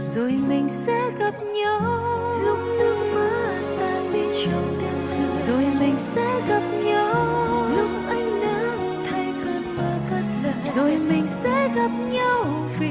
rồi mình sẽ gặp nhau. Lúc nước mưa tan đi trong tiếng khều rồi mình sẽ gặp nhau. Lúc ánh nắng thay cơn mưa cất lời. Rồi mình sẽ gặp nhau vì